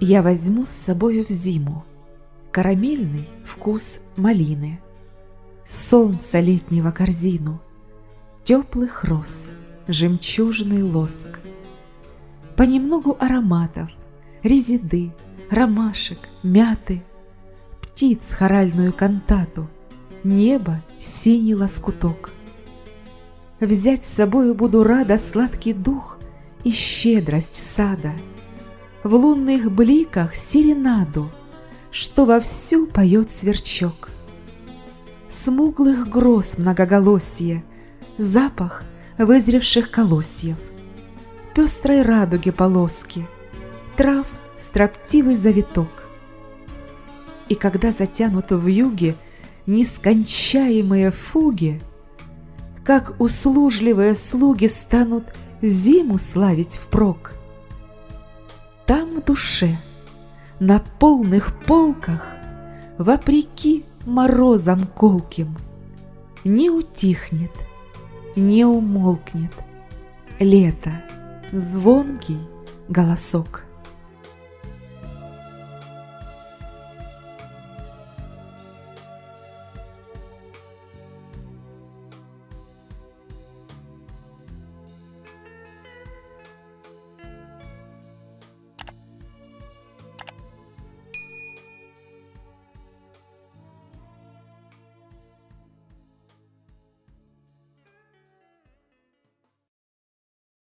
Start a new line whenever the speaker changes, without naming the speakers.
Я возьму с собою в зиму Карамельный вкус малины, Солнца летнего корзину, Теплых роз, жемчужный лоск, Понемногу ароматов, резиды, ромашек, мяты, Птиц хоральную кантату, Небо синий лоскуток. Взять с собою буду рада Сладкий дух и щедрость сада — в лунных бликах серенаду, Что вовсю поет сверчок. Смуглых гроз многоголосье, Запах вызревших колосьев, Пестрой радуги полоски, Трав строптивый завиток. И когда затянут в юге Нескончаемые фуги, Как услужливые слуги Станут зиму славить впрок — там в душе, на полных полках, Вопреки морозам колким, Не утихнет, не умолкнет Лето, звонкий голосок.